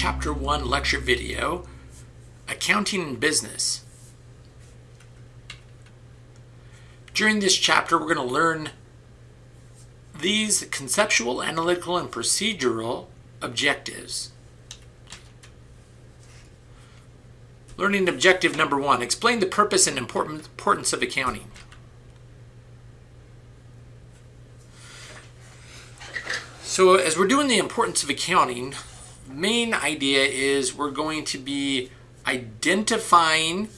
Chapter 1 lecture video, Accounting and Business. During this chapter, we're going to learn these conceptual, analytical, and procedural objectives. Learning objective number one, explain the purpose and importance of accounting. So as we're doing the importance of accounting, main idea is we're going to be identifying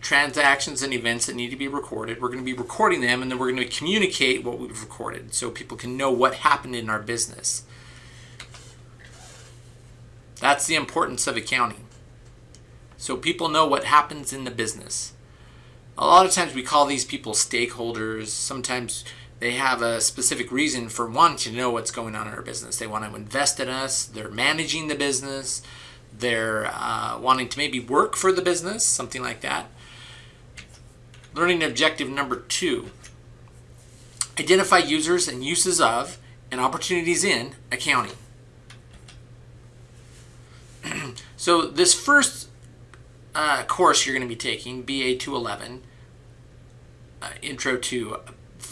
transactions and events that need to be recorded. We're going to be recording them and then we're going to communicate what we've recorded so people can know what happened in our business. That's the importance of accounting. So people know what happens in the business. A lot of times we call these people stakeholders. Sometimes they have a specific reason for wanting to know what's going on in our business. They want to invest in us. They're managing the business. They're uh, wanting to maybe work for the business, something like that. Learning objective number two, identify users and uses of and opportunities in accounting. so this first uh, course you're going to be taking, BA 211, uh, Intro to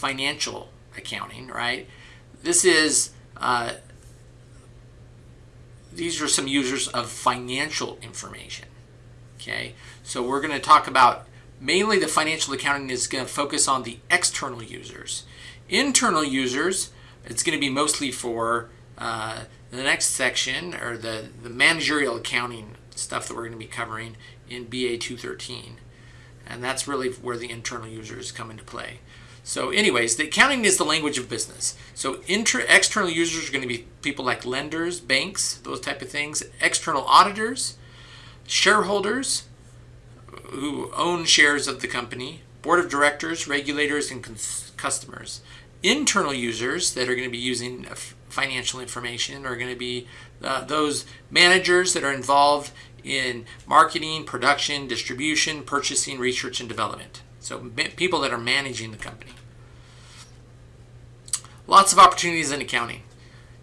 Financial Accounting, right? This is, uh, these are some users of financial information, okay? So we're going to talk about mainly the financial accounting is going to focus on the external users. Internal users, it's going to be mostly for uh, the next section or the, the managerial accounting stuff that we're going to be covering in BA 213. And that's really where the internal users come into play. So anyways, the accounting is the language of business. So inter external users are going to be people like lenders, banks, those type of things, external auditors, shareholders, who own shares of the company, board of directors, regulators, and customers. Internal users that are going to be using financial information are going to be uh, those managers that are involved in marketing, production, distribution, purchasing, research, and development. So people that are managing the company. Lots of opportunities in accounting.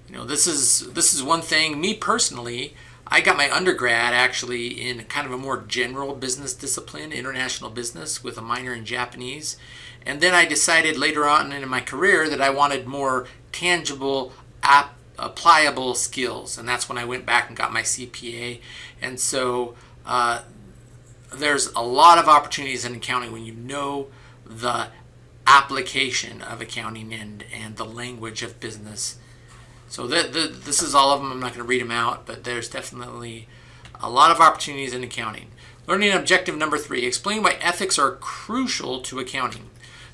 You know, this is this is one thing. Me personally, I got my undergrad actually in kind of a more general business discipline, international business, with a minor in Japanese. And then I decided later on in my career that I wanted more tangible, app, applicable skills. And that's when I went back and got my CPA. And so uh, there's a lot of opportunities in accounting when you know the application of accounting and, and the language of business so the, the, this is all of them. I'm not going to read them out, but there's definitely a lot of opportunities in accounting. Learning objective number three, explain why ethics are crucial to accounting.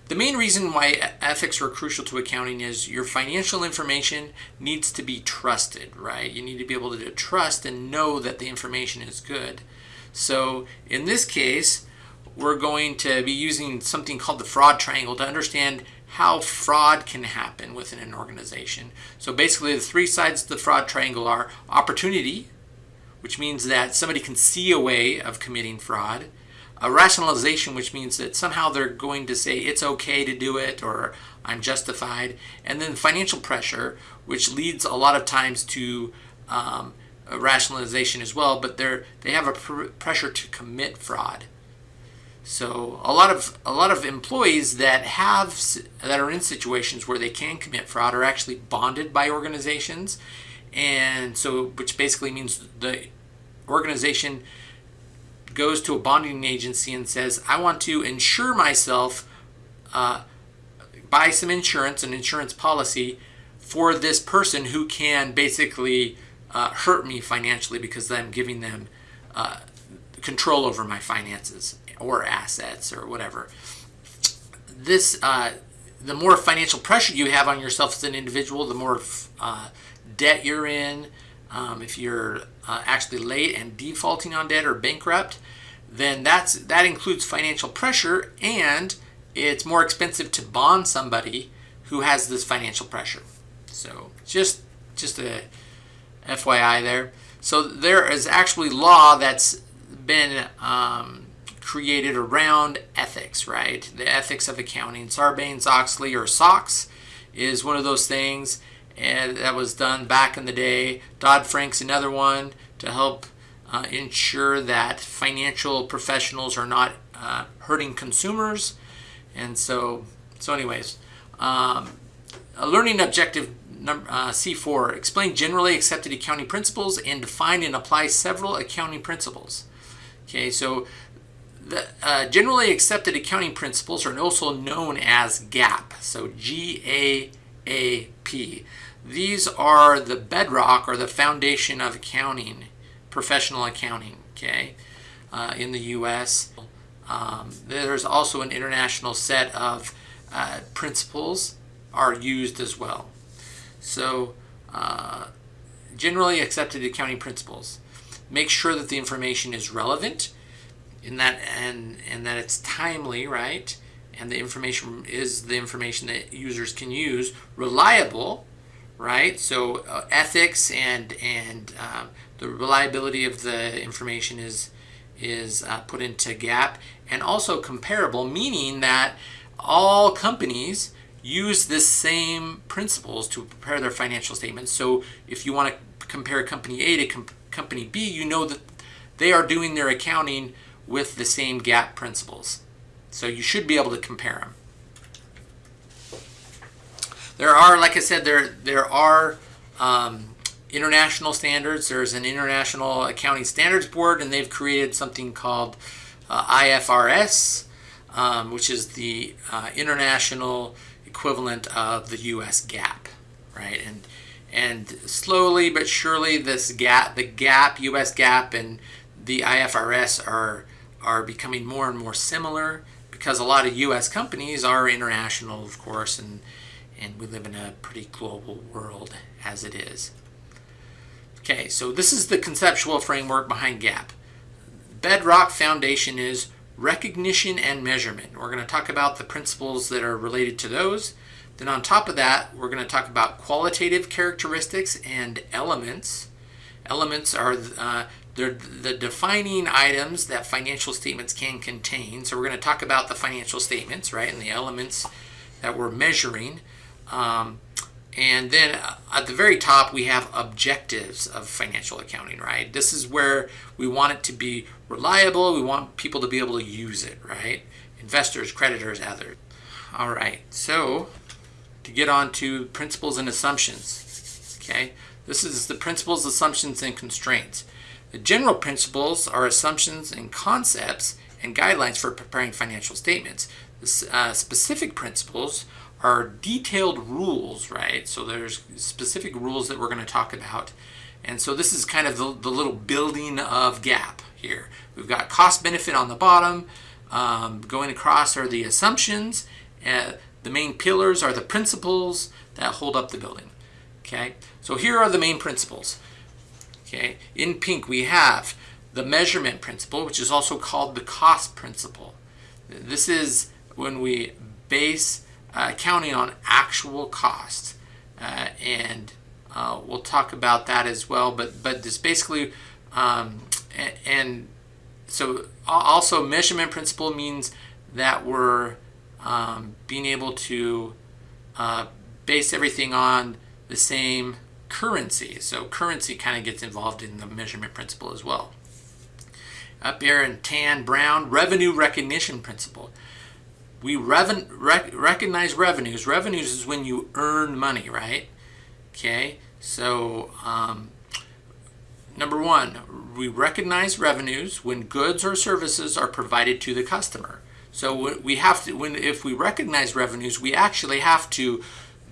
The main reason why ethics are crucial to accounting is your financial information needs to be trusted, right? You need to be able to trust and know that the information is good. So in this case, we're going to be using something called the fraud triangle to understand how fraud can happen within an organization. So basically the three sides of the fraud triangle are opportunity, which means that somebody can see a way of committing fraud, a rationalization, which means that somehow they're going to say it's okay to do it or I'm justified, and then financial pressure, which leads a lot of times to um, rationalization as well, but they're, they have a pr pressure to commit fraud. So a lot of a lot of employees that have that are in situations where they can commit fraud are actually bonded by organizations, and so which basically means the organization goes to a bonding agency and says, "I want to insure myself, uh, buy some insurance, an insurance policy for this person who can basically uh, hurt me financially because I'm giving them." Uh, control over my finances or assets or whatever. This, uh, the more financial pressure you have on yourself as an individual, the more uh, debt you're in. Um, if you're uh, actually late and defaulting on debt or bankrupt, then that's that includes financial pressure, and it's more expensive to bond somebody who has this financial pressure. So just just a FYI there. So there is actually law that's been um, created around ethics, right? The ethics of accounting. Sarbanes-Oxley or SOX is one of those things and that was done back in the day. Dodd-Frank's another one. to help uh, ensure that financial professionals are not uh, hurting consumers. And so, so anyways, um, a learning objective number, uh, C4, explain generally accepted accounting principles and define and apply several accounting principles. Okay, so the uh, generally accepted accounting principles are also known as GAAP. So G-A-A-P. These are the bedrock or the foundation of accounting, professional accounting, okay, uh, in the U.S. Um, there's also an international set of uh, principles are used as well. So uh, generally accepted accounting principles. Make sure that the information is relevant in that and and that it's timely, right? And the information is the information that users can use, reliable, right? So uh, ethics and and uh, the reliability of the information is is uh, put into GAAP and also comparable, meaning that all companies use this same principles to prepare their financial statements. So if you want to compare company A to com company B, you know that they are doing their accounting with the same GAAP principles. So you should be able to compare them. There are, like I said, there there are um, international standards. There's an International Accounting Standards Board, and they've created something called uh, IFRS, um, which is the uh, international equivalent of the U.S. GAAP, right? And and slowly but surely, this GAAP, the GAAP, U.S. GAAP, and the IFRS are are becoming more and more similar because a lot of U.S. companies are international, of course, and and we live in a pretty global world as it is. Okay, so this is the conceptual framework behind GAAP. Bedrock foundation is recognition and measurement. We're going to talk about the principles that are related to those. Then on top of that, we're going to talk about qualitative characteristics and elements. Elements are uh, the defining items that financial statements can contain. So we're going to talk about the financial statements, right, and the elements that we're measuring. Um, and then uh, at the very top, we have objectives of financial accounting, right? This is where we want it to be reliable. We want people to be able to use it, right? Investors, creditors, others. All right, so to get on to principles and assumptions, okay? This is the principles, assumptions, and constraints. The general principles are assumptions and concepts and guidelines for preparing financial statements. The uh, specific principles are detailed rules, right? So there's specific rules that we're going to talk about. And so this is kind of the, the little building of GAAP here. We've got cost benefit on the bottom. Um, going across are the assumptions. Uh, the main pillars are the principles that hold up the building. Okay, so here are the main principles. Okay, in pink we have the measurement principle, which is also called the cost principle. This is when we base uh, counting on actual costs. Uh, and uh, we'll talk about that as well. But but this basically, um, and, so also measurement principle means that we're um, being able to uh, base everything on the same currency. So currency kind of gets involved in the measurement principle as well. Up here in tan brown, revenue recognition principle we reven, rec, recognize revenues. Revenues is when you earn money, right? Okay, so um, number one, we recognize revenues when goods or services are provided to the customer. So we have to, when if we recognize revenues, we actually have to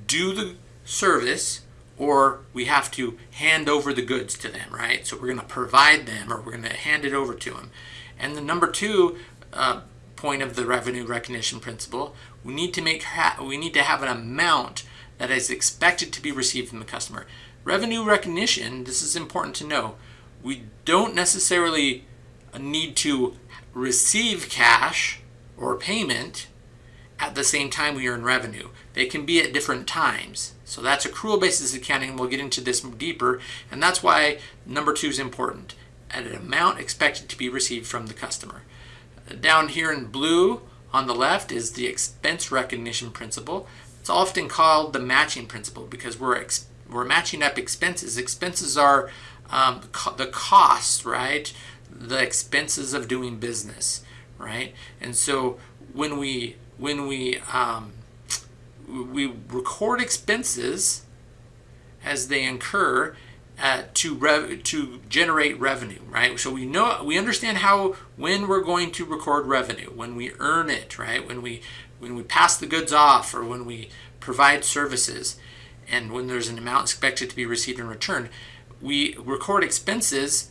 do the service or we have to hand over the goods to them, right? So we're going to provide them or we're going to hand it over to them. And the number two, uh, point of the revenue recognition principle, we need to make we need to have an amount that is expected to be received from the customer. Revenue recognition, this is important to know, we don't necessarily need to receive cash or payment at the same time we earn revenue. They can be at different times. So that's accrual basis accounting. and We'll get into this deeper. And that's why number two is important. At an amount expected to be received from the customer. Down here in blue on the left is the expense recognition principle. It's often called the matching principle because we're we're matching up expenses. Expenses are um, co- the cost, right? The expenses of doing business, right? And so when we when we um, we record expenses as they incur uh, to rev- to generate revenue, right? So we know we understand how when we're going to record revenue, when we earn it, right? When we when we pass the goods off, or when we provide services, and when there's an amount expected to be received in return, we record expenses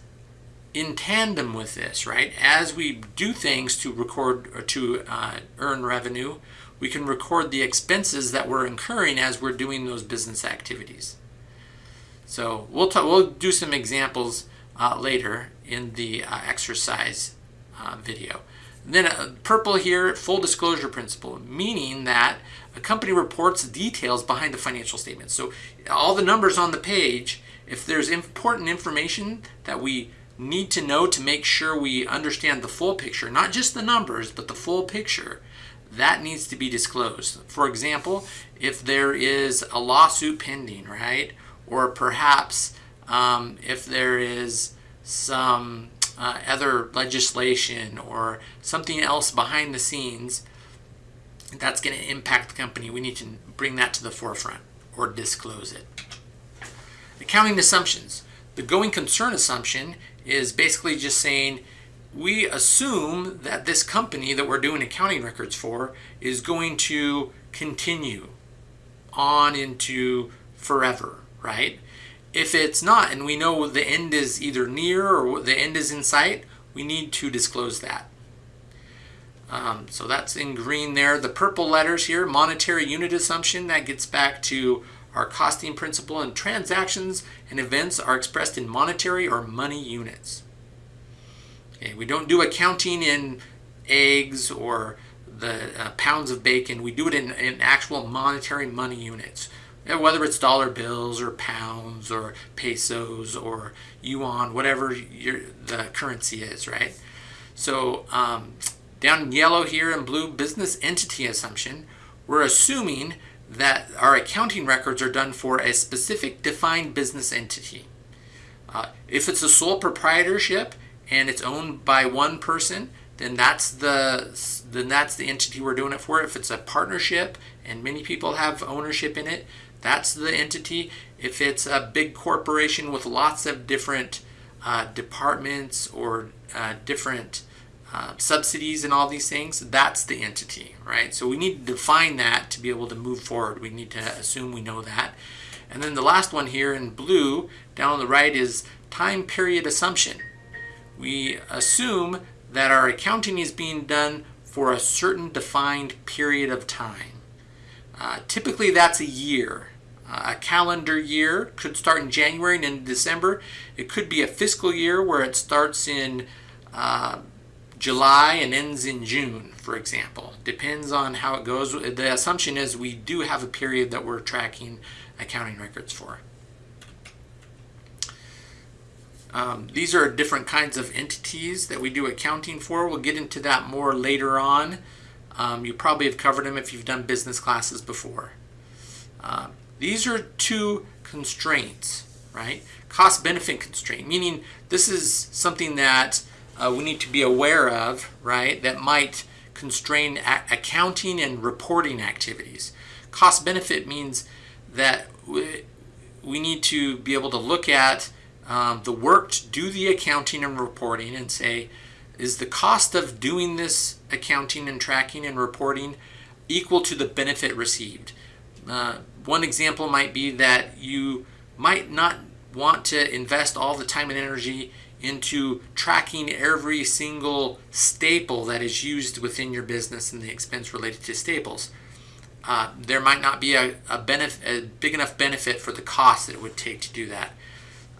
in tandem with this, right? As we do things to record or to uh, earn revenue, we can record the expenses that we're incurring as we're doing those business activities. So we'll talk, we'll do some examples uh, later in the uh, exercise uh, video. Then uh, purple here, full disclosure principle, meaning that a company reports details behind the financial statements. So all the numbers on the page, if there's important information that we need to know to make sure we understand the full picture, not just the numbers, but the full picture, that needs to be disclosed. For example, if there is a lawsuit pending, right? Or perhaps um, if there is some uh, other legislation or something else behind the scenes that's going to impact the company, we need to bring that to the forefront or disclose it. Accounting assumptions. The going concern assumption is basically just saying we assume that this company that we're doing accounting records for is going to continue on into forever, right? If it's not, and we know the end is either near or the end is in sight, we need to disclose that. Um, so that's in green there. The purple letters here, monetary unit assumption, that gets back to our costing principle and transactions and events are expressed in monetary or money units. Okay, we don't do accounting in eggs or the uh, pounds of bacon. We do it in, in actual monetary money units. Whether it's dollar bills or pounds or pesos or yuan, whatever your, the currency is, right? So um, down in yellow here in blue, business entity assumption, we're assuming that our accounting records are done for a specific defined business entity. Uh, if it's a sole proprietorship and it's owned by one person, then that's the then that's the entity we're doing it for. If it's a partnership and many people have ownership in it, that's the entity. If it's a big corporation with lots of different uh, departments or uh, different uh, subsidies and all these things, that's the entity, right? So we need to define that to be able to move forward. We need to assume we know that. And then the last one here in blue down on the right is time period assumption. We assume that our accounting is being done for a certain defined period of time. Uh, typically that's a year. A calendar year could start in January and in December. It could be a fiscal year where it starts in uh, July and ends in June, for example. Depends on how it goes. The assumption is we do have a period that we're tracking accounting records for. Um, these are different kinds of entities that we do accounting for. We'll get into that more later on. Um, you probably have covered them if you've done business classes before. Uh, these are two constraints, right? Cost benefit constraint, meaning this is something that uh, we need to be aware of, right, that might constrain accounting and reporting activities. Cost benefit means that we, we need to be able to look at um, the work to do the accounting and reporting and say, is the cost of doing this accounting and tracking and reporting equal to the benefit received? Uh, one example might be that you might not want to invest all the time and energy into tracking every single staple that is used within your business and the expense related to staples. Uh, there might not be a, a, a big enough benefit for the cost that it would take to do that.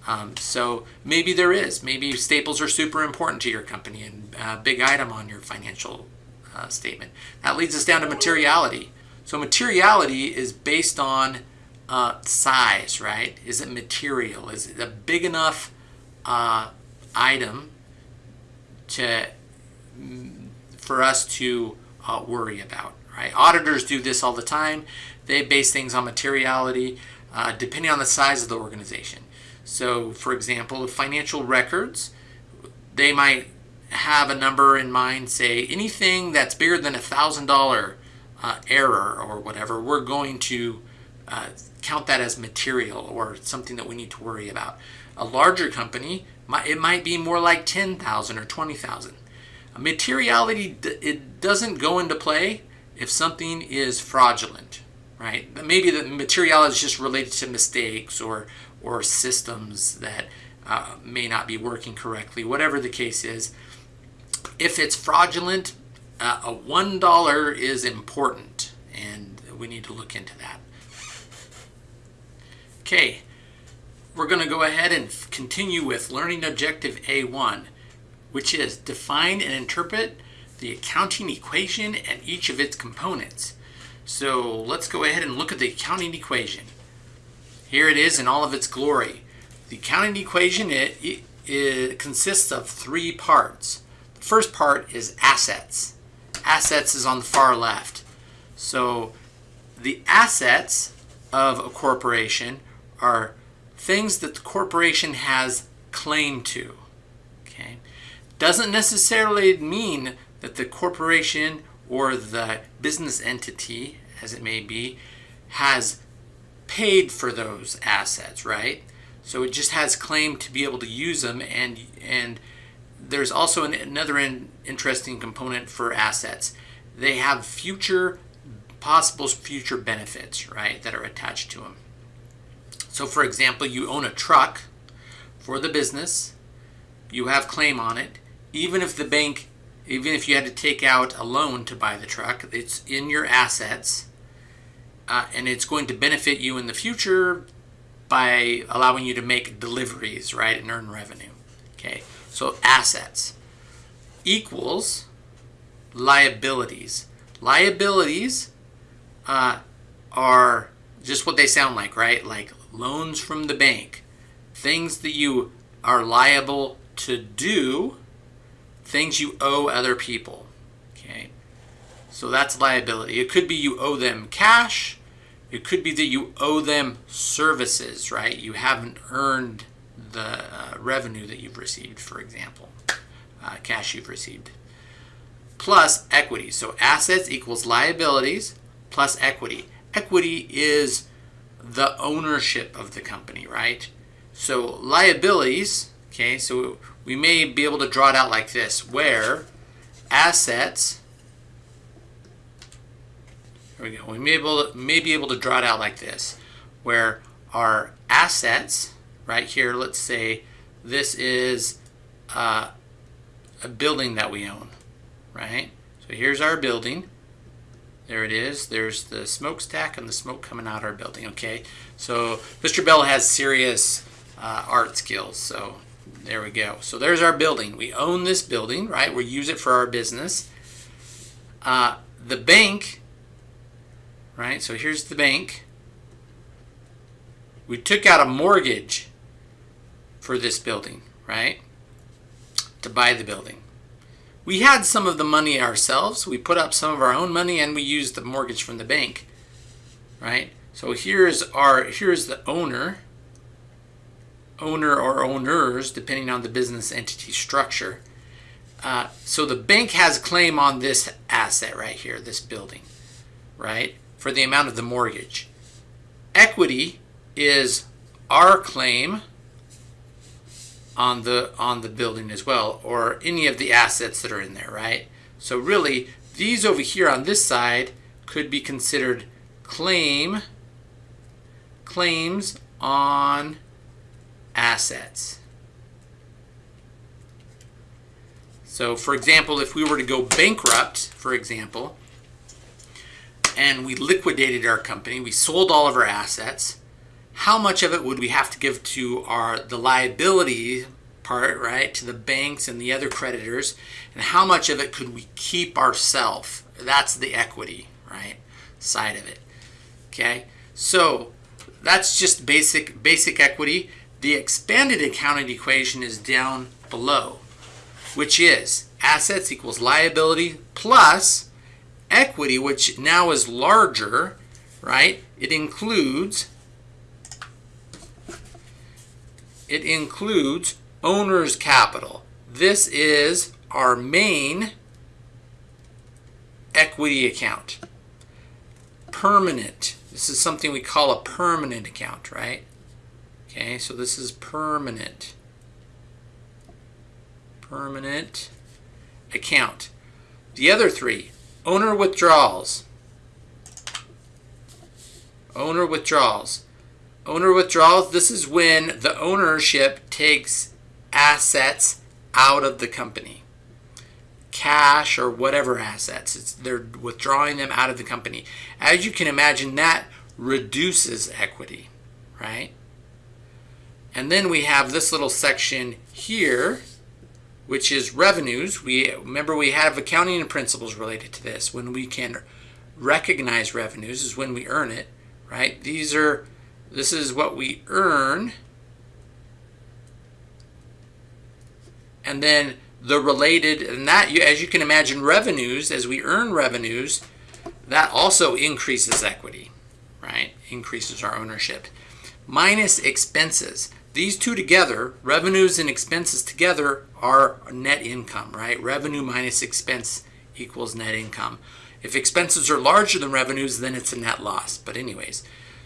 Um, so maybe there is. Maybe staples are super important to your company and a big item on your financial uh, statement. That leads us down to materiality. So materiality is based on uh, size, right? Is it material? Is it a big enough uh, item to for us to uh, worry about, right? Auditors do this all the time. They base things on materiality, uh, depending on the size of the organization. So, for example, financial records, they might have a number in mind, say anything that's bigger than a thousand dollar uh, error or whatever, we're going to uh, count that as material or something that we need to worry about. A larger company, it might be more like 10,000 or 20,000. Materiality, it doesn't go into play if something is fraudulent, right? Maybe the materiality is just related to mistakes or, or systems that uh, may not be working correctly, whatever the case is. If it's fraudulent, uh, a $1 is important and we need to look into that. Okay, we're going to go ahead and continue with learning objective A1, which is define and interpret the accounting equation and each of its components. So let's go ahead and look at the accounting equation. Here it is in all of its glory. The accounting equation it, it, it consists of three parts. The first part is assets. Assets is on the far left. So the assets of a corporation are things that the corporation has claim to. Okay? Doesn't necessarily mean that the corporation or the business entity, as it may be, has paid for those assets, right? So it just has claim to be able to use them and and there's also an, another in, interesting component for assets. They have future possible future benefits, right, that are attached to them. So for example, you own a truck for the business, you have claim on it, even if the bank, even if you had to take out a loan to buy the truck, it's in your assets uh, and it's going to benefit you in the future by allowing you to make deliveries, right, and earn revenue. Okay, so assets equals liabilities. Liabilities uh, are just what they sound like, right? Like loans from the bank, things that you are liable to do, things you owe other people. Okay, so that's liability. It could be you owe them cash. It could be that you owe them services, right? You haven't earned the uh, revenue that you've received, for example, uh, cash you've received. Plus equity. So assets equals liabilities plus equity. Equity is the ownership of the company, right? So liabilities, okay, so we may be able to draw it out like this, where assets, there we go, we may, able may be able to draw it out like this, where our assets, right here, let's say this is uh, a building that we own, right? So here's our building. There it is. There's the smokestack and the smoke coming out of our building. Okay, so Mr. Bell has serious uh, art skills. So there we go. So there's our building. We own this building, right? We use it for our business. Uh, the bank, right? So here's the bank. We took out a mortgage for this building, right? To buy the building we had some of the money ourselves. We put up some of our own money and we used the mortgage from the bank, right? So here's our here's the owner, owner or owners, depending on the business entity structure. Uh, so the bank has a claim on this asset right here, this building, right, for the amount of the mortgage. Equity is our claim on the on the building as well or any of the assets that are in there right? So really these over here on this side could be considered claim claims on assets. So for example if we were to go bankrupt for example and we liquidated our company we sold all of our assets how much of it would we have to give to our the liability part, right, to the banks and the other creditors, and how much of it could we keep ourselves? That's the equity, right, side of it. Okay, so that's just basic basic equity. The expanded accounting equation is down below, which is assets equals liability plus equity, which now is larger, right? It includes it includes owner's capital. This is our main equity account. Permanent. This is something we call a permanent account, right? Okay, so this is permanent. Permanent account. The other three, owner withdrawals. Owner withdrawals. Owner withdrawals, this is when the ownership takes assets out of the company. Cash or whatever assets. It's, they're withdrawing them out of the company. As you can imagine, that reduces equity, right? And then we have this little section here, which is revenues. We remember we have accounting principles related to this. When we can recognize revenues is when we earn it, right? These are this is what we earn. And then the related, and that, as you can imagine, revenues, as we earn revenues, that also increases equity, right? Increases our ownership. Minus expenses. These two together, revenues and expenses together, are net income, right? Revenue minus expense equals net income. If expenses are larger than revenues, then it's a net loss. But anyways,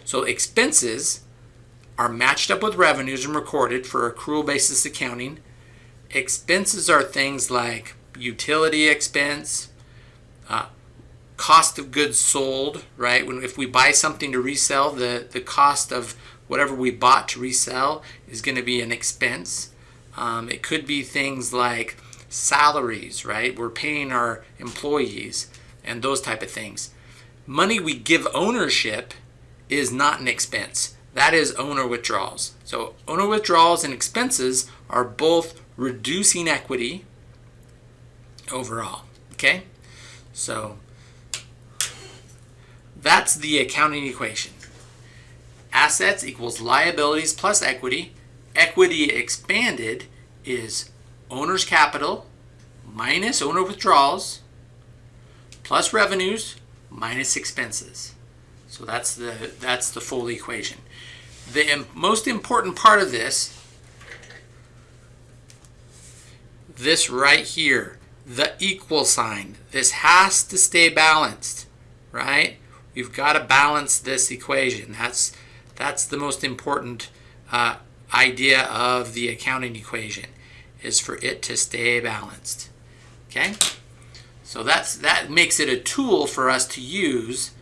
so expenses are matched up with revenues and recorded for accrual basis accounting. Expenses are things like utility expense, uh, cost of goods sold, right? When if we buy something to resell, the, the cost of whatever we bought to resell is going to be an expense. Um, it could be things like salaries, right? We're paying our employees and those type of things. Money we give ownership is not an expense. That is owner withdrawals. So owner withdrawals and expenses are both reducing equity overall. Okay? So that's the accounting equation. Assets equals liabilities plus equity. Equity expanded is owner's capital minus owner withdrawals plus revenues minus expenses. So that's the, that's the full equation. The most important part of this, this right here, the equal sign, this has to stay balanced, right? We've got to balance this equation. That's, that's the most important uh, idea of the accounting equation, is for it to stay balanced, okay? So that's, that makes it a tool for us to use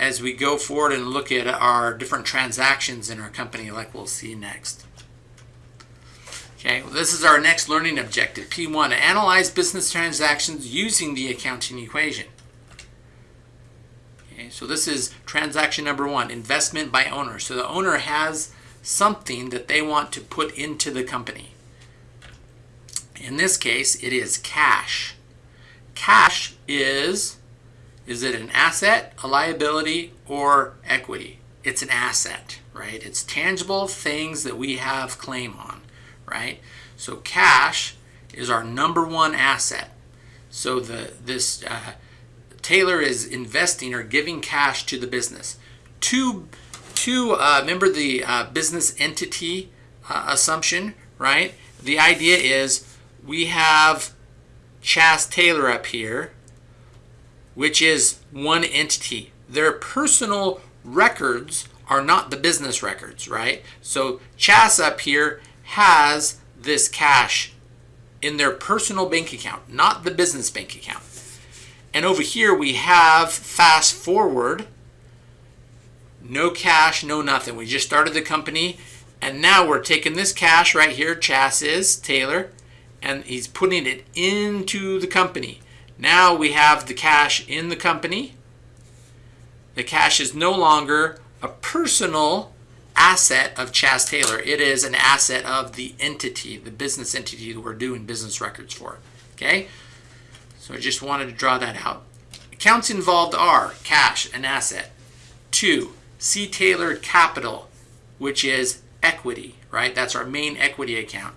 as we go forward and look at our different transactions in our company like we'll see next. Okay, well, this is our next learning objective, P1, analyze business transactions using the accounting equation. Okay, so this is transaction number one, investment by owner. So the owner has something that they want to put into the company. In this case, it is cash. Cash is is it an asset, a liability, or equity? It's an asset, right? It's tangible things that we have claim on, right? So cash is our number one asset. So the this uh, Taylor is investing or giving cash to the business. To to uh, remember the uh, business entity uh, assumption, right? The idea is we have Chas Taylor up here, which is one entity. Their personal records are not the business records, right? So Chas up here has this cash in their personal bank account, not the business bank account. And over here we have FastForward, no cash, no nothing. We just started the company and now we're taking this cash right here, Chas is, Taylor, and he's putting it into the company. Now we have the cash in the company. The cash is no longer a personal asset of Chas Taylor. It is an asset of the entity, the business entity that we're doing business records for. Okay? So I just wanted to draw that out. Accounts involved are cash, an asset. Two, C. Taylor Capital, which is equity, right? That's our main equity account.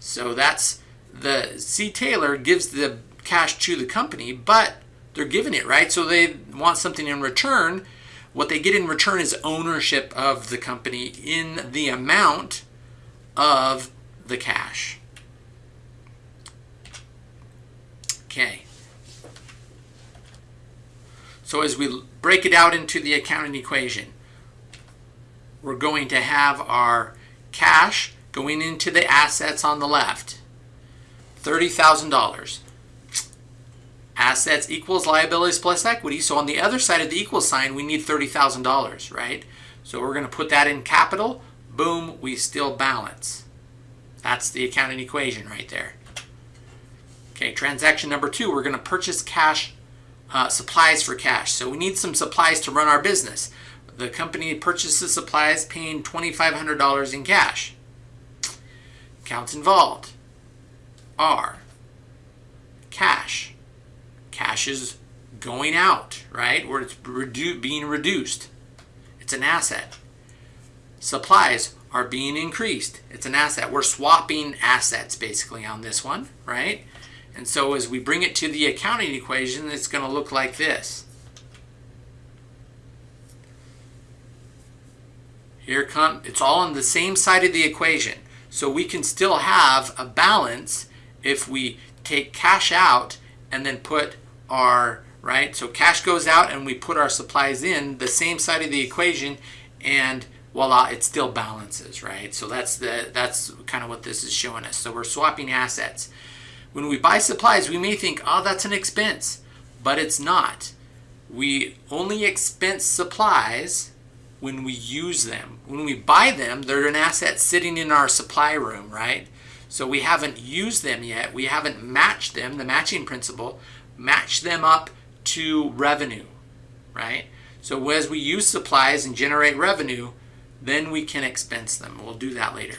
So that's the C. Taylor gives the cash to the company, but they're giving it, right? So they want something in return. What they get in return is ownership of the company in the amount of the cash. Okay. So as we break it out into the accounting equation, we're going to have our cash going into the assets on the left. $30,000. Assets equals liabilities plus equity. So on the other side of the equal sign, we need $30,000, right? So we're going to put that in capital. Boom, we still balance. That's the accounting equation right there. Okay, transaction number two, we're going to purchase cash, uh, supplies for cash. So we need some supplies to run our business. The company purchases supplies paying $2,500 in cash. Accounts involved are cash. Cash is going out, right? Or it's redu being reduced. It's an asset. Supplies are being increased. It's an asset. We're swapping assets basically on this one, right? And so as we bring it to the accounting equation, it's going to look like this. Here come, it's all on the same side of the equation. So we can still have a balance if we take cash out and then put right? So cash goes out and we put our supplies in the same side of the equation and voila, it still balances, right? So that's the that's kind of what this is showing us. So we're swapping assets. When we buy supplies, we may think, oh, that's an expense, but it's not. We only expense supplies when we use them. When we buy them, they're an asset sitting in our supply room, right? So we haven't used them yet. We haven't matched them, the matching principle, match them up to revenue, right? So as we use supplies and generate revenue, then we can expense them. We'll do that later.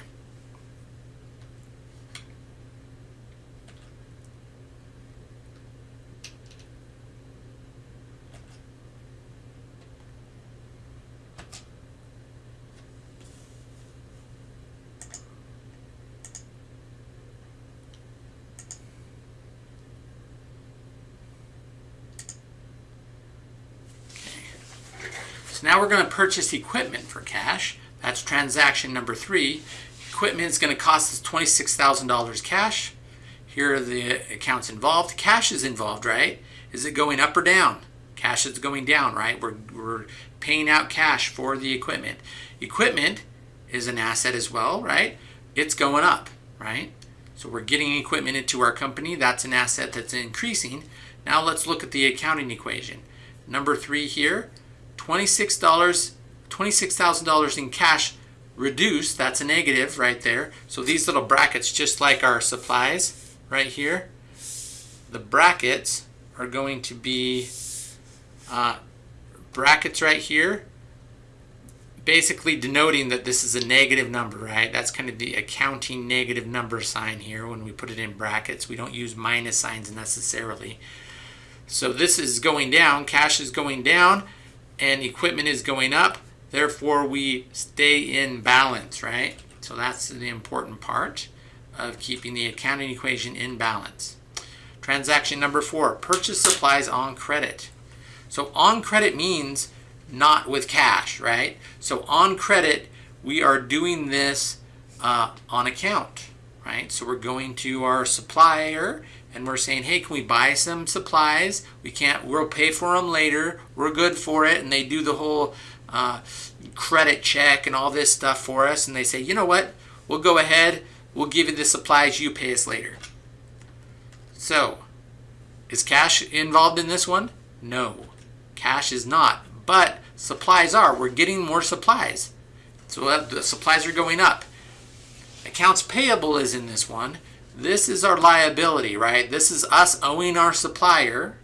Now we're going to purchase equipment for cash. That's transaction number three. Equipment is going to cost us $26,000 cash. Here are the accounts involved. Cash is involved, right? Is it going up or down? Cash is going down, right? We're, we're paying out cash for the equipment. Equipment is an asset as well, right? It's going up, right? So we're getting equipment into our company. That's an asset that's increasing. Now let's look at the accounting equation. Number three here, $26, $26,000 in cash reduced, that's a negative right there. So these little brackets, just like our supplies right here, the brackets are going to be uh, brackets right here, basically denoting that this is a negative number, right? That's kind of the accounting negative number sign here when we put it in brackets. We don't use minus signs necessarily. So this is going down, cash is going down, and equipment is going up. Therefore, we stay in balance, right? So that's the important part of keeping the accounting equation in balance. Transaction number four, purchase supplies on credit. So on credit means not with cash, right? So on credit, we are doing this uh, on account, right? So we're going to our supplier and we're saying, hey, can we buy some supplies? We can't, we'll pay for them later. We're good for it. And they do the whole uh, credit check and all this stuff for us. And they say, you know what? We'll go ahead. We'll give you the supplies. You pay us later. So, is cash involved in this one? No, cash is not. But supplies are. We're getting more supplies. So the supplies are going up. Accounts payable is in this one. This is our liability, right? This is us owing our supplier,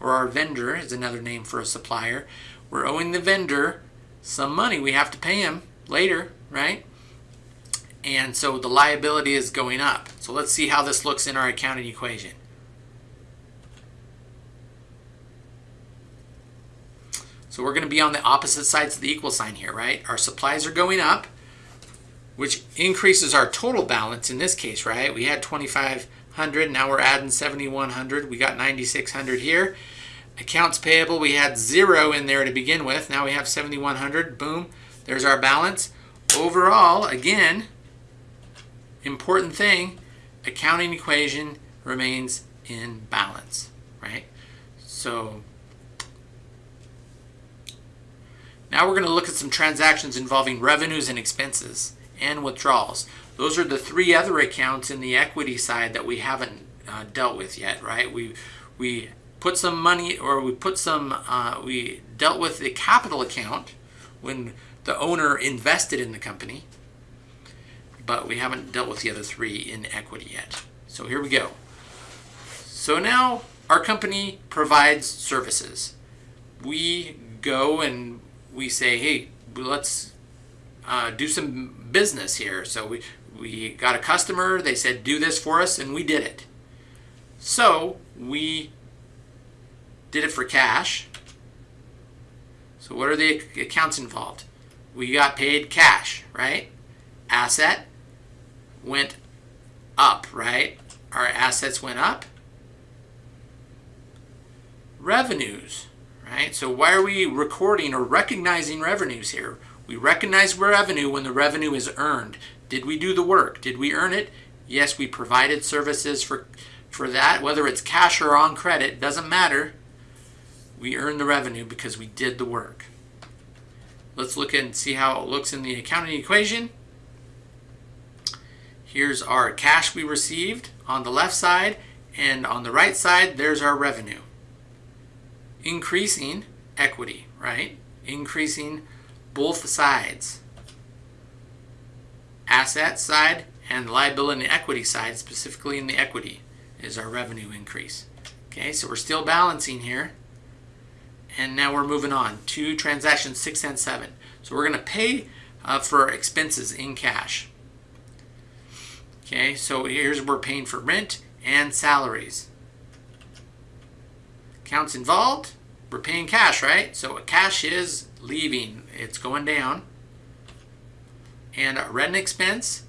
or our vendor is another name for a supplier. We're owing the vendor some money. We have to pay him later, right? And so the liability is going up. So let's see how this looks in our accounting equation. So we're going to be on the opposite sides of the equal sign here, right? Our supplies are going up which increases our total balance in this case, right? We had 2,500, now we're adding 7,100. We got 9,600 here. Accounts payable, we had zero in there to begin with. Now we have 7,100, boom, there's our balance. Overall, again, important thing, accounting equation remains in balance, right? So now we're going to look at some transactions involving revenues and expenses and withdrawals. Those are the three other accounts in the equity side that we haven't uh, dealt with yet, right? We we put some money or we put some uh, we dealt with the capital account when the owner invested in the company, but we haven't dealt with the other three in equity yet. So here we go. So now our company provides services. We go and we say, hey, let's uh, do some business here. So we, we got a customer, they said, do this for us, and we did it. So we did it for cash. So what are the accounts involved? We got paid cash, right? Asset went up, right? Our assets went up. Revenues, right? So why are we recording or recognizing revenues here? We recognize revenue when the revenue is earned. Did we do the work? Did we earn it? Yes, we provided services for, for that, whether it's cash or on credit, doesn't matter. We earn the revenue because we did the work. Let's look and see how it looks in the accounting equation. Here's our cash we received on the left side, and on the right side, there's our revenue. Increasing equity, right? Increasing both sides. Asset side and liability and equity side, specifically in the equity, is our revenue increase. Okay, so we're still balancing here. And now we're moving on to transactions six and seven. So we're going to pay uh, for expenses in cash. Okay, so here's we're paying for rent and salaries. Accounts involved, we're paying cash, right? So cash is leaving, it's going down. And rent expense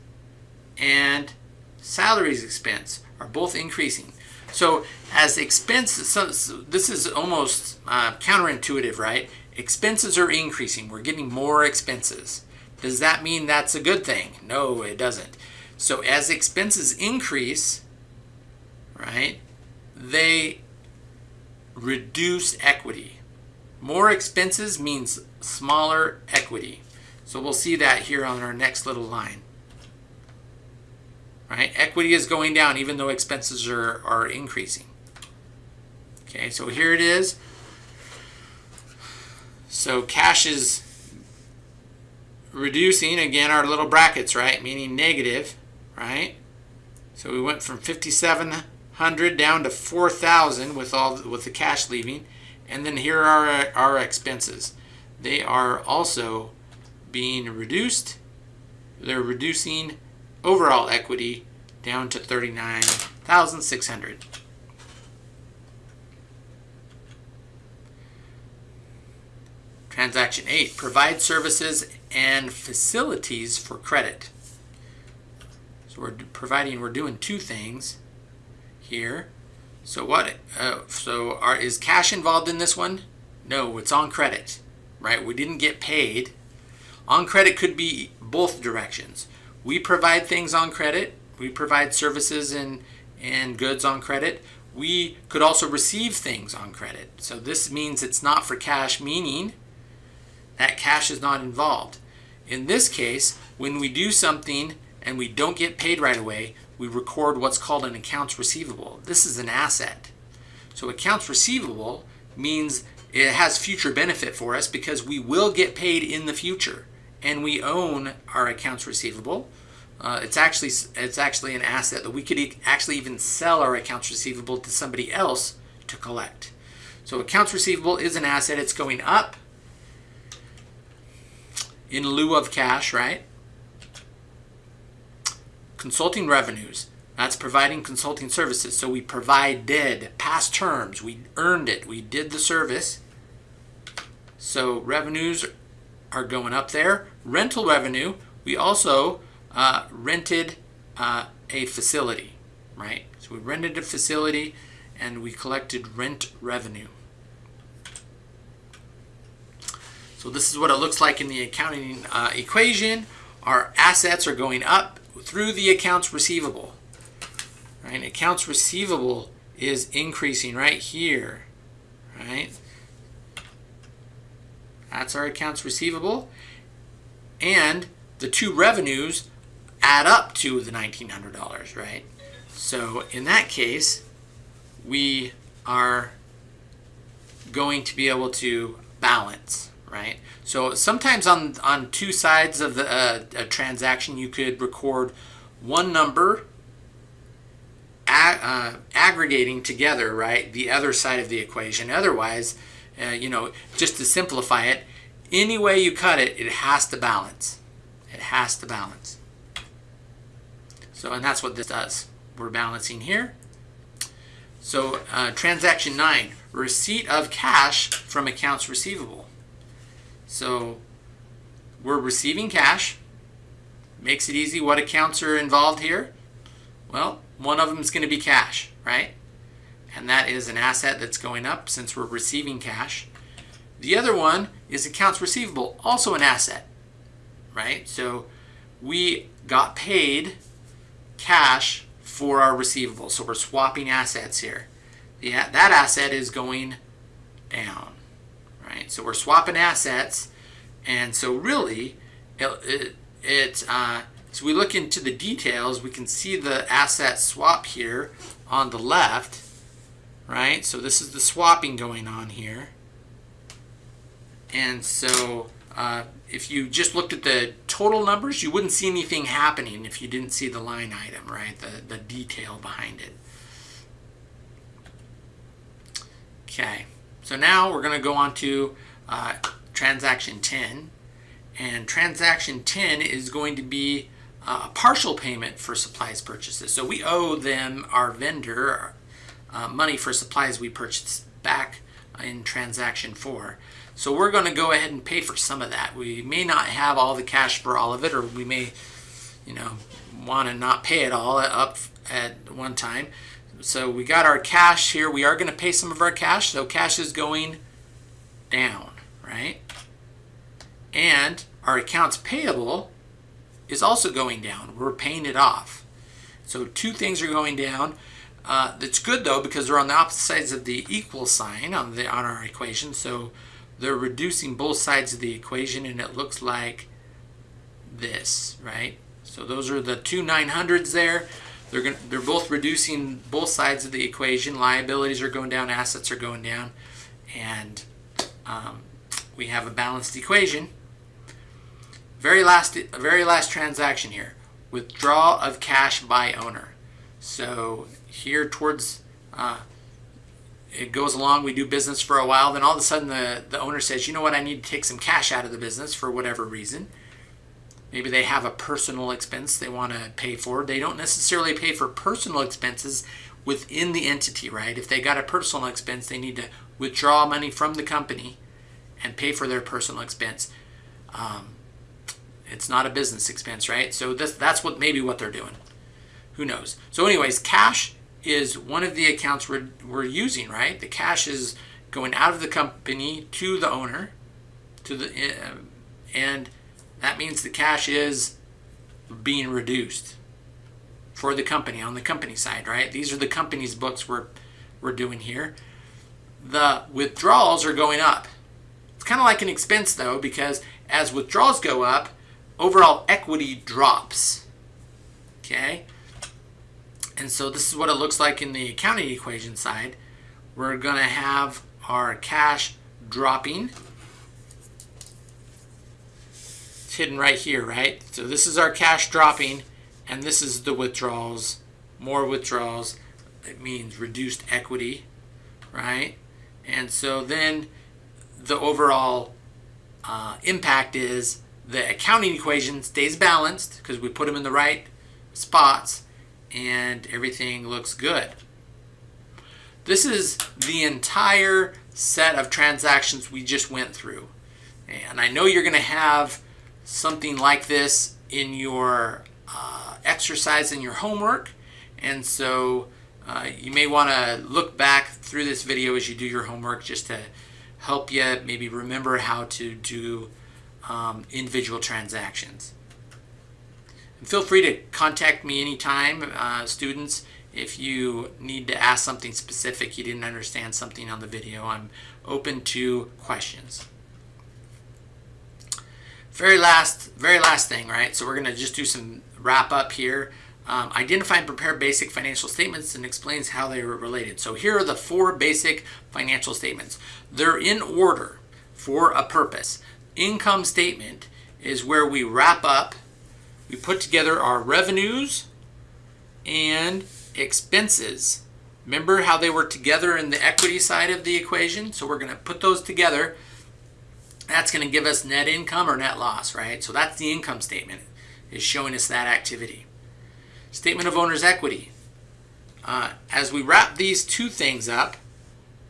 and salaries expense are both increasing. So as expenses, so this is almost uh, counterintuitive, right? Expenses are increasing. We're getting more expenses. Does that mean that's a good thing? No, it doesn't. So as expenses increase, right, they reduce equity. More expenses means smaller equity. So we'll see that here on our next little line right? Equity is going down even though expenses are, are increasing. Okay, so here it is. So cash is reducing, again, our little brackets, right? Meaning negative, right? So we went from 5,700 down to 4,000 with all with the cash leaving. And then here are uh, our, our expenses. They are also being reduced. They're reducing overall equity down to 39,600. Transaction 8, provide services and facilities for credit. So we're providing, we're doing two things here. So what, uh, so are, is cash involved in this one? No, it's on credit, right? We didn't get paid. On credit could be both directions. We provide things on credit. We provide services and, and goods on credit. We could also receive things on credit. So this means it's not for cash, meaning that cash is not involved. In this case, when we do something and we don't get paid right away, we record what's called an accounts receivable. This is an asset. So accounts receivable means it has future benefit for us because we will get paid in the future and we own our accounts receivable. Uh, it's actually it's actually an asset that we could e actually even sell our accounts receivable to somebody else to collect. So accounts receivable is an asset. It's going up in lieu of cash, right? Consulting revenues. That's providing consulting services. So we provided past terms. We earned it. We did the service. So revenues are going up there. Rental revenue, we also uh, rented uh, a facility, right? So we rented a facility and we collected rent revenue. So this is what it looks like in the accounting uh, equation. Our assets are going up through the accounts receivable. Right? Accounts receivable is increasing right here. Right? That's our accounts receivable. And the two revenues add up to the $1,900, right? So in that case, we are going to be able to balance, right? So sometimes on, on two sides of the, uh, a transaction, you could record one number uh, aggregating together, right, the other side of the equation. Otherwise, uh, you know, just to simplify it, any way you cut it, it has to balance. It has to balance. So, and that's what this does. We're balancing here. So, uh, transaction 9, receipt of cash from accounts receivable. So, we're receiving cash. Makes it easy. What accounts are involved here? Well, one of them is going to be cash, right? And that is an asset that's going up since we're receiving cash. The other one is accounts receivable, also an asset, right? So we got paid cash for our receivable. So we're swapping assets here. The, that asset is going down, right? So we're swapping assets. And so really, it, it, it uh, so we look into the details, we can see the asset swap here on the left, right? So this is the swapping going on here. And so uh, if you just looked at the total numbers, you wouldn't see anything happening if you didn't see the line item, right? The, the detail behind it. Okay, so now we're going to go on to uh, transaction 10. And transaction 10 is going to be uh, a partial payment for supplies purchases. So we owe them, our vendor, uh, money for supplies we purchased back in transaction 4. So we're going to go ahead and pay for some of that. We may not have all the cash for all of it, or we may, you know, want to not pay it all up at one time. So we got our cash here. We are going to pay some of our cash. So cash is going down, right? And our accounts payable is also going down. We're paying it off. So two things are going down. Uh, that's good though because they're on the opposite sides of the equal sign on the on our equation. So they're reducing both sides of the equation and it looks like this, right? So those are the two 900s there. They're going they're both reducing both sides of the equation. Liabilities are going down, assets are going down, and um, we have a balanced equation. Very last, very last transaction here. Withdrawal of cash by owner. So here towards, uh, it goes along, we do business for a while, then all of a sudden the, the owner says, you know what, I need to take some cash out of the business for whatever reason. Maybe they have a personal expense they want to pay for. They don't necessarily pay for personal expenses within the entity, right? If they got a personal expense, they need to withdraw money from the company and pay for their personal expense. Um, it's not a business expense, right? So this, that's what maybe what they're doing. Who knows? So anyways, cash is one of the accounts we're, we're using, right? The cash is going out of the company to the owner, to the uh, and that means the cash is being reduced for the company on the company side, right? These are the company's books we're we're doing here. The withdrawals are going up. It's kind of like an expense though because as withdrawals go up, overall equity drops. Okay? And so this is what it looks like in the accounting equation side. We're going to have our cash dropping. It's hidden right here, right? So this is our cash dropping, and this is the withdrawals. More withdrawals. It means reduced equity, right? And so then the overall uh, impact is the accounting equation stays balanced because we put them in the right spots and everything looks good. This is the entire set of transactions we just went through. And I know you're going to have something like this in your uh, exercise in your homework. And so uh, you may want to look back through this video as you do your homework just to help you maybe remember how to do um, individual transactions. Feel free to contact me anytime, uh, students, if you need to ask something specific, you didn't understand something on the video. I'm open to questions. Very last, very last thing, right? So we're going to just do some wrap up here. Um, identify and prepare basic financial statements and explains how they are related. So here are the four basic financial statements. They're in order for a purpose. Income statement is where we wrap up, we put together our revenues and expenses. Remember how they were together in the equity side of the equation? So we're going to put those together. That's going to give us net income or net loss, right? So that's the income statement, is showing us that activity. Statement of owner's equity. Uh, as we wrap these two things up,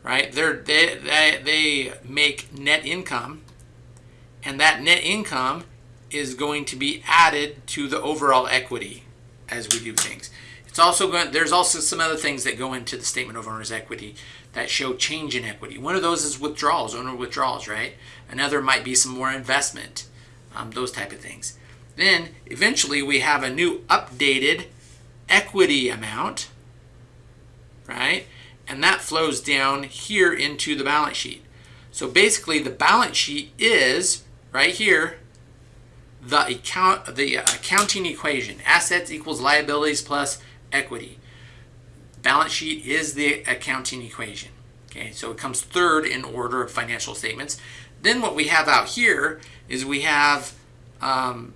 right, they they, they make net income, and that net income is going to be added to the overall equity as we do things. It's also going, there's also some other things that go into the statement of owner's equity that show change in equity. One of those is withdrawals, owner withdrawals, right? Another might be some more investment, um, those type of things. Then eventually we have a new updated equity amount, right? And that flows down here into the balance sheet. So basically the balance sheet is right here the account the accounting equation assets equals liabilities plus equity balance sheet is the accounting equation okay so it comes third in order of financial statements then what we have out here is we have um,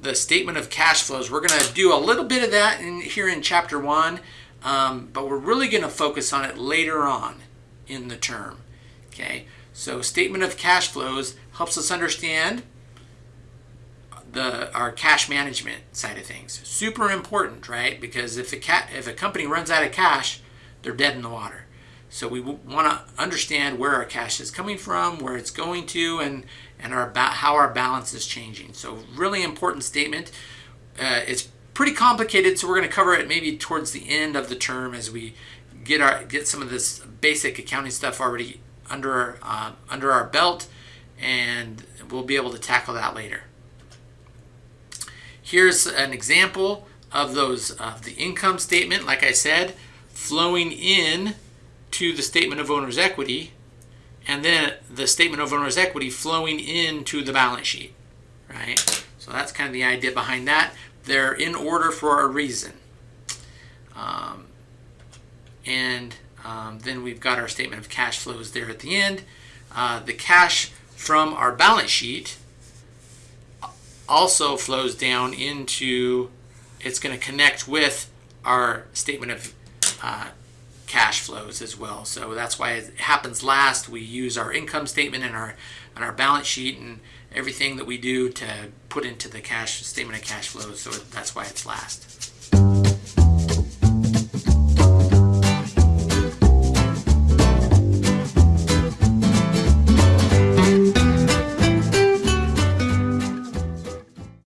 the statement of cash flows. We're going to do a little bit of that in here in chapter one, um, but we're really going to focus on it later on in the term. Okay, so statement of cash flows helps us understand the our cash management side of things. Super important, right? Because if a cat if a company runs out of cash, they're dead in the water. So we want to understand where our cash is coming from, where it's going to, and and our how our balance is changing. So really important statement. Uh, it's pretty complicated, so we're going to cover it maybe towards the end of the term as we get our get some of this basic accounting stuff already under uh, under our belt, and we'll be able to tackle that later. Here's an example of those of the income statement. Like I said, flowing in to the statement of owner's equity and then the statement of owner's equity flowing into the balance sheet, right? So that's kind of the idea behind that. They're in order for a reason. Um, and um, then we've got our statement of cash flows there at the end. Uh, the cash from our balance sheet also flows down into, it's going to connect with our statement of uh, cash flows as well. So that's why it happens last. We use our income statement and our and our balance sheet and everything that we do to put into the cash statement of cash flows. So that's why it's last.